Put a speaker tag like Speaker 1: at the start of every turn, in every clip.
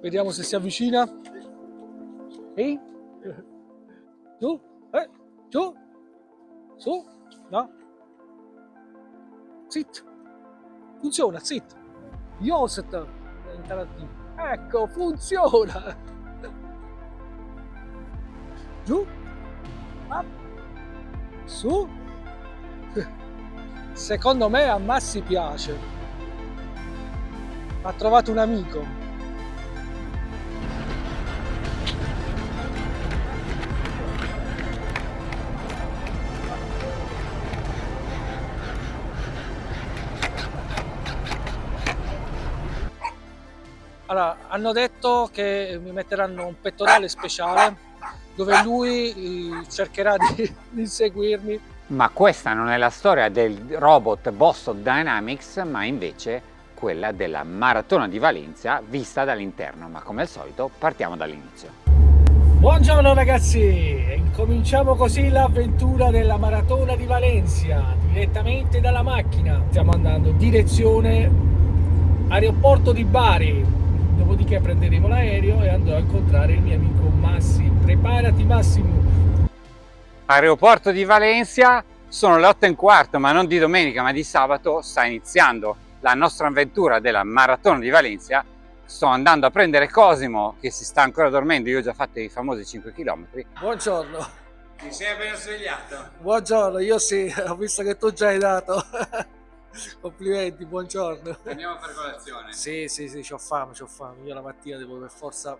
Speaker 1: Vediamo se si avvicina. Ehi? Giù? Eh? Giù? Su? No? Zit! Funziona, zit! Joset! Ecco, funziona! Giù? Up. Su? Secondo me a Massi piace. Ha trovato un amico. Allora, hanno detto che mi metteranno un pettorale speciale dove lui eh, cercherà di, di inseguirmi.
Speaker 2: Ma questa non è la storia del robot Boston Dynamics, ma invece quella della Maratona di Valencia vista dall'interno. Ma come al solito partiamo dall'inizio.
Speaker 1: Buongiorno ragazzi, incominciamo così l'avventura della Maratona di Valencia, direttamente dalla macchina. Stiamo andando direzione aeroporto di Bari, dopodiché prenderemo l'aereo e andrò a incontrare il mio amico Massi. Preparati Massimo!
Speaker 2: Aeroporto di Valencia, sono le 8 e un quarto, ma non di domenica ma di sabato, sta iniziando la nostra avventura della Maratona di Valencia. Sto andando a prendere Cosimo che si sta ancora dormendo, io ho già fatto i famosi 5 km.
Speaker 1: Buongiorno!
Speaker 2: Ti sei appena svegliato?
Speaker 1: Buongiorno, io sì, ho visto che tu già hai dato. Complimenti, buongiorno.
Speaker 2: Andiamo a fare colazione.
Speaker 1: Sì, sì, sì, ho fame, ho fame. Io la mattina devo per forza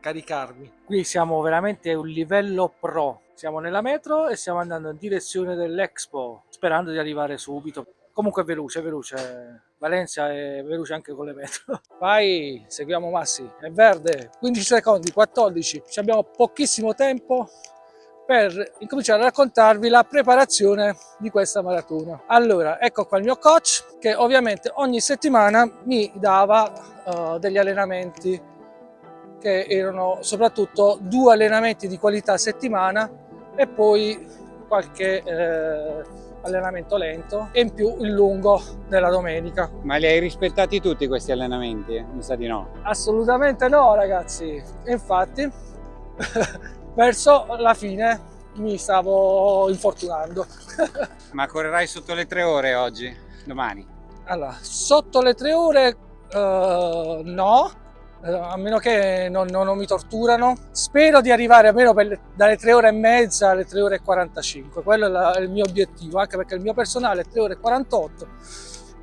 Speaker 1: caricarmi. Qui siamo veramente a un livello pro. Siamo nella metro e stiamo andando in direzione dell'Expo, sperando di arrivare subito. Comunque è veloce, è veloce. Valencia è veloce anche con le metro. Vai, seguiamo Massi. È verde, 15 secondi, 14. Ci abbiamo pochissimo tempo per incominciare a raccontarvi la preparazione di questa maratona. Allora, ecco qua il mio coach che ovviamente ogni settimana mi dava uh, degli allenamenti che erano soprattutto due allenamenti di qualità a settimana e poi qualche eh, allenamento lento e in più il lungo della domenica.
Speaker 2: Ma li hai rispettati tutti questi allenamenti? Mi sa di no.
Speaker 1: Assolutamente no ragazzi, infatti verso la fine mi stavo infortunando.
Speaker 2: Ma correrai sotto le tre ore oggi, domani?
Speaker 1: Allora, sotto le tre ore uh, no, uh, a meno che non, non, non, mi torturano. Spero di arrivare almeno per, dalle tre ore e mezza alle tre ore e 45, quello è, la, è il mio obiettivo, anche perché il mio personale è tre ore e 48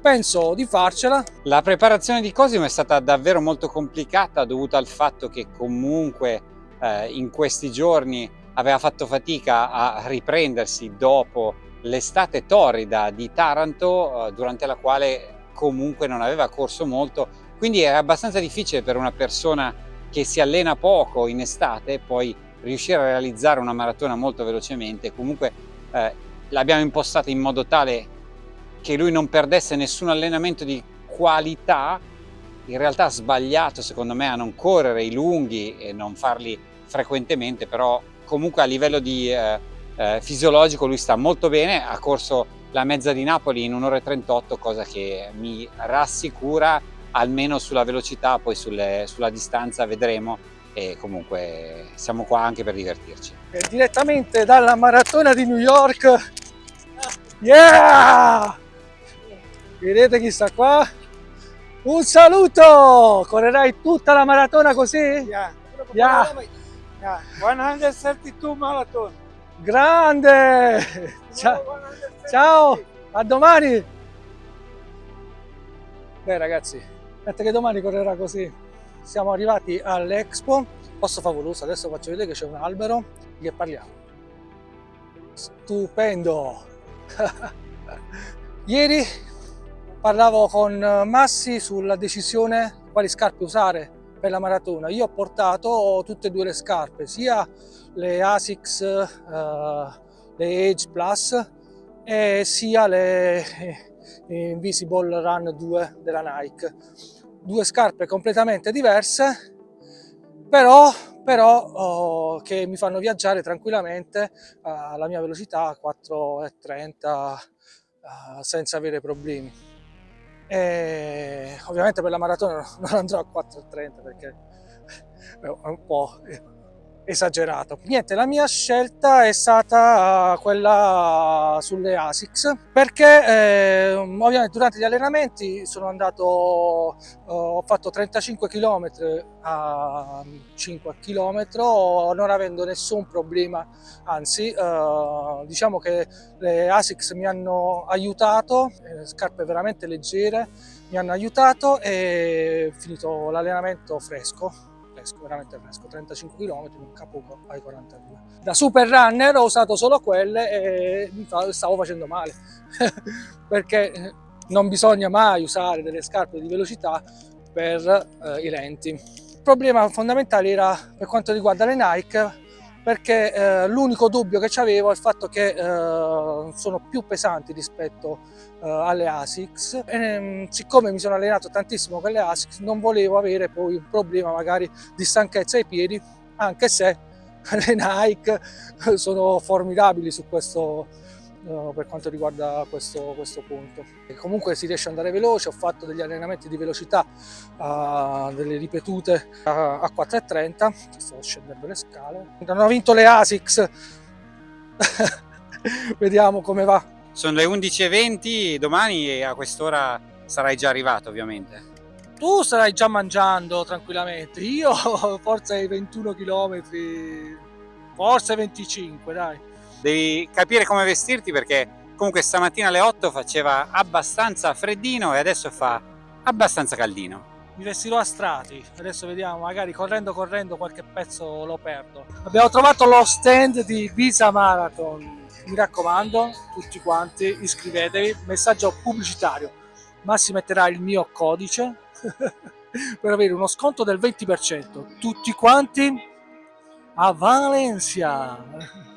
Speaker 1: penso di farcela.
Speaker 2: La preparazione di Cosimo è stata davvero molto complicata dovuta al fatto che comunque eh, in questi giorni aveva fatto fatica a riprendersi dopo l'estate torrida di Taranto eh, durante la quale comunque non aveva corso molto. Quindi è abbastanza difficile per una persona che si allena poco in estate poi riuscire a realizzare una maratona molto velocemente. Comunque eh, l'abbiamo impostata in modo tale che lui non perdesse nessun allenamento di qualità. In realtà ha sbagliato secondo me a non correre i lunghi e non farli frequentemente, però comunque a livello di, eh, eh, fisiologico lui sta molto bene, ha corso la mezza di Napoli in un'ora e 38, cosa che mi rassicura almeno sulla velocità, poi sulle, sulla distanza vedremo e comunque siamo qua anche per divertirci.
Speaker 1: E direttamente dalla maratona di New York, yeah! Vedete chi sta qua? Un saluto! Correrai tutta la maratona così?
Speaker 3: Yeah.
Speaker 1: Yeah.
Speaker 3: Yeah, 132 marathon.
Speaker 1: Grande! Ciao. Ciao, a domani! Beh ragazzi, aspetta che domani correrà così. Siamo arrivati all'Expo, posto favoloso, adesso faccio vedere che c'è un albero che parliamo. Stupendo! Ieri parlavo con Massi sulla decisione quali scarpe usare per la maratona. Io ho portato tutte e due le scarpe, sia le ASICS, uh, le Age Plus e sia le eh, Invisible Run 2 della Nike. Due scarpe completamente diverse, però, però oh, che mi fanno viaggiare tranquillamente alla mia velocità 4,30 uh, senza avere problemi. E ovviamente per la maratona non andrò a 4.30 perché è un po' esagerato. Niente, la mia scelta è stata quella sulle ASICS perché eh, ovviamente durante gli allenamenti sono andato, eh, ho fatto 35 km a 5 km non avendo nessun problema, anzi eh, diciamo che le ASICS mi hanno aiutato, eh, scarpe veramente leggere, mi hanno aiutato e finito l'allenamento fresco fresco, veramente fresco, 35 km, un capo ai 42. Da super runner ho usato solo quelle e stavo facendo male, perché non bisogna mai usare delle scarpe di velocità per eh, i lenti. Il problema fondamentale era per quanto riguarda le Nike, perché eh, l'unico dubbio che avevo è il fatto che eh, sono più pesanti rispetto eh, alle ASICS. E ehm, siccome mi sono allenato tantissimo con le ASICS non volevo avere poi un problema magari di stanchezza ai piedi anche se le Nike sono formidabili su questo per quanto riguarda questo, questo punto. E comunque si riesce ad andare veloce, ho fatto degli allenamenti di velocità, uh, delle ripetute a, a 4,30, sto scendendo le scale. Non ho vinto le ASICS, vediamo come va.
Speaker 2: Sono le 11.20, domani a quest'ora sarai già arrivato ovviamente.
Speaker 1: Tu starai già mangiando tranquillamente, io forse ai 21 km, forse 25 dai
Speaker 2: devi capire come vestirti perché comunque stamattina alle 8 faceva abbastanza freddino e adesso fa abbastanza caldino.
Speaker 1: Mi vestirò a strati, adesso vediamo, magari correndo correndo qualche pezzo lo perdo. Abbiamo trovato lo stand di Visa Marathon, mi raccomando tutti quanti iscrivetevi, messaggio pubblicitario, ma si metterà il mio codice per avere uno sconto del 20%, tutti quanti a Valencia!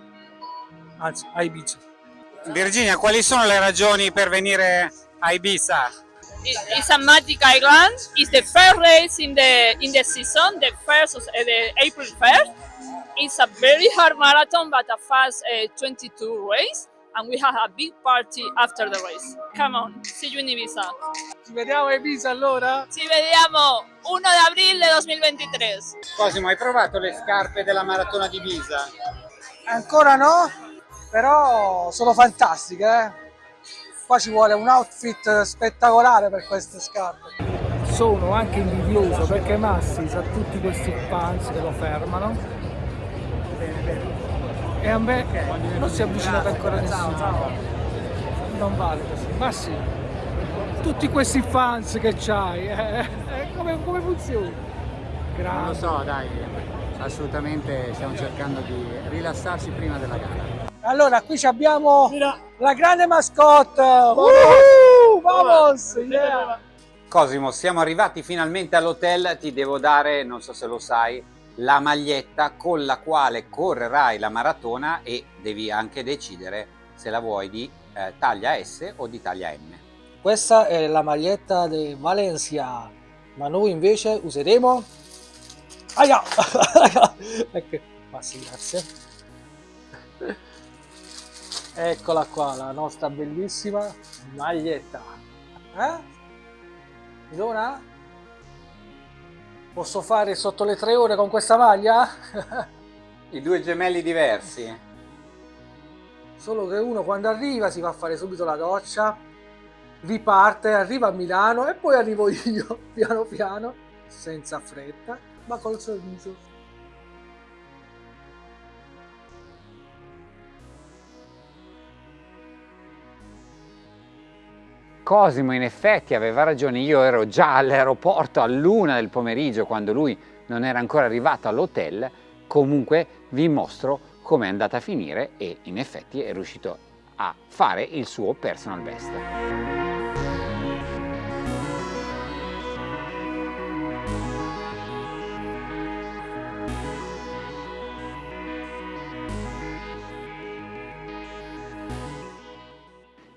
Speaker 1: Anzi a Ibiza.
Speaker 2: Virginia, quali sono le ragioni per venire a Ibiza?
Speaker 4: It's a magic island. It's the first race in the in the season, the first uh, the April 1st. It's a very hard marathon, but a fast uh, 22 race. And we have a big party after the race. Come on, see you in Ibiza.
Speaker 1: Ci vediamo a Ibiza allora?
Speaker 4: Ci vediamo 1 di aprile 2023.
Speaker 2: Cosimo, hai provato le scarpe della maratona di Ibiza?
Speaker 1: Ancora no? Però sono fantastiche eh? qua ci vuole un outfit spettacolare per queste scarpe sono anche invidioso perché Massi sa tutti questi fans che lo fermano e a me non si è avvicinato ancora nessuno non vale così Massi tutti questi fans che c'hai eh, eh, come, come funziona?
Speaker 5: Grande. Non lo so dai assolutamente stiamo cercando di rilassarsi prima della gara
Speaker 1: allora, qui abbiamo Mira. la grande mascotte. Uh, vamos! Yeah.
Speaker 2: Cosimo, siamo arrivati finalmente all'hotel. Ti devo dare, non so se lo sai, la maglietta con la quale correrai la maratona e devi anche decidere se la vuoi di eh, taglia S o di taglia M.
Speaker 1: Questa è la maglietta di Valencia, ma noi invece useremo... Aia! ecco, ma sì, grazie. Eccola qua, la nostra bellissima maglietta. Eh? Idona? Posso fare sotto le tre ore con questa maglia?
Speaker 2: I due gemelli diversi.
Speaker 1: Solo che uno quando arriva si va a fare subito la doccia, riparte, arriva a Milano e poi arrivo io, piano piano, senza fretta, ma col sorriso.
Speaker 2: Cosimo in effetti aveva ragione, io ero già all'aeroporto a luna del pomeriggio quando lui non era ancora arrivato all'hotel, comunque vi mostro come è andata a finire e in effetti è riuscito a fare il suo personal best.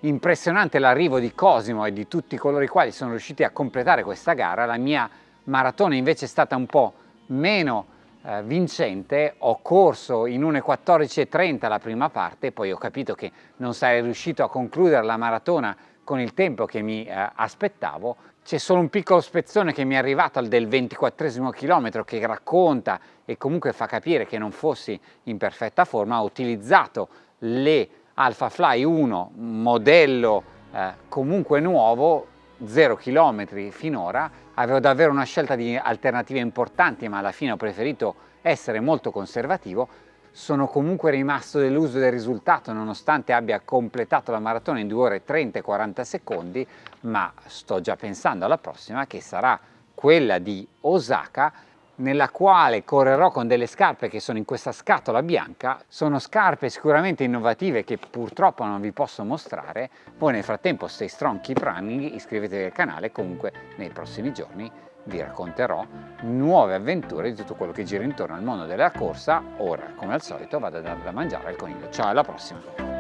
Speaker 2: Impressionante l'arrivo di Cosimo e di tutti coloro i quali sono riusciti a completare questa gara. La mia maratona invece è stata un po' meno eh, vincente. Ho corso in 1.14.30 la prima parte, poi ho capito che non sarei riuscito a concludere la maratona con il tempo che mi eh, aspettavo, C'è solo un piccolo spezzone che mi è arrivato al del 24 chilometro che racconta e comunque fa capire che non fossi in perfetta forma. Ho utilizzato le Alpha Fly 1 modello eh, comunque nuovo 0 km finora. Avevo davvero una scelta di alternative importanti ma alla fine ho preferito essere molto conservativo. Sono comunque rimasto deluso del risultato nonostante abbia completato la maratona in 2 ore 30 e 40 secondi ma sto già pensando alla prossima che sarà quella di Osaka nella quale correrò con delle scarpe che sono in questa scatola bianca, sono scarpe sicuramente innovative che purtroppo non vi posso mostrare, voi nel frattempo stay strong, keep running, iscrivetevi al canale, comunque nei prossimi giorni vi racconterò nuove avventure di tutto quello che gira intorno al mondo della corsa, ora come al solito vado a dare da mangiare al coniglio, ciao alla prossima!